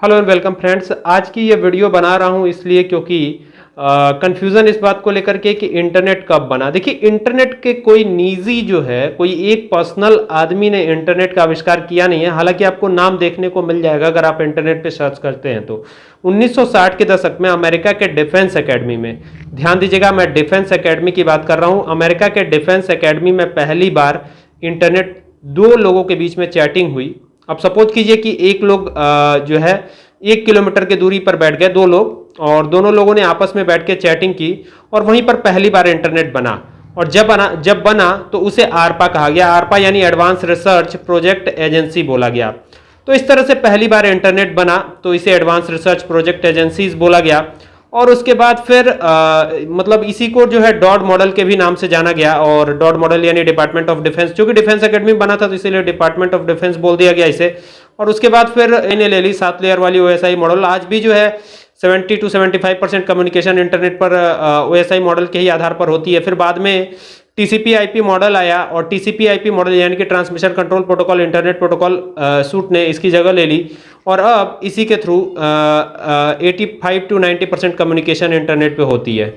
Hello and welcome friends आज की ये वीडियो बना रहा हूँ इसलिए क्योंकि कंफ्यूजन इस बात को लेकर के कि इंटरनेट कब बना। देखिए इंटरनेट के कोई निजी जो है, कोई एक पर्सनल आदमी ने इंटरनेट का आविष्कार किया नहीं है। हालाँकि आपको नाम देखने को मिल जाएगा अगर आप इंटरनेट पे सर्च करते हैं तो। 1960 के दशक में अमेरिका के डिफेंस एकेडमी में, ध्यान दीजिएगा, मैं डिफेंस एकेडमी की बात कर रहा हूँ। अमेरिका के डिफेंस एकेडमी में पहली बार इंटरनेट दो लोगों के बीच में चैटिंग हुई। अब सपोज़ कीजिए कि एक लोग जो है, एक किलोमीटर की दूरी पर बैठ गए, दो लोग, और दोनों लोगों ने आपस में बैठ के चैटिंग की, और वहीं पर पहली बार इंटरनेट बना। और जब बना जब बना तो उसे आरपा कहा गया। आरपा यानी एडवांस रिसर्च प्रोजेक्ट एजेंसी बोला गया। तो इस तरह से पहली बार इंटरनेट बना तो इसे एडवांस रिसर्च प्रोजेक्ट एजेंसीज बोला गया। और उसके बाद फिर आ, मतलब इसी को जो है डॉड मॉडल के भी नाम से जाना गया और डॉड मॉडल यानी डिपार्टमेंट ऑफ़ डिफेंस क्योंकि डिफेंस एकेडमी बना था तो इसीलिए डिपार्टमेंट ऑफ़ डिफेंस बोल दिया गया इसे। और उसके बाद फिर इन्हें ले ली सात लेयर वाली ओएसआई मॉडल आज भी जो है 70 टू 75 परसेंट कम्युनिकेशन इंटरनेट पर ओएसआई मॉडल के ही आधार पर होती है। फिर बाद में टीसीपी मॉडल आया और टीसीपी मॉडल यानी कि transmission control protocol internet protocol suite ने इसकी जगह ले ली। और अब इसी के through 85 to 90 percent communication internet पे होती है।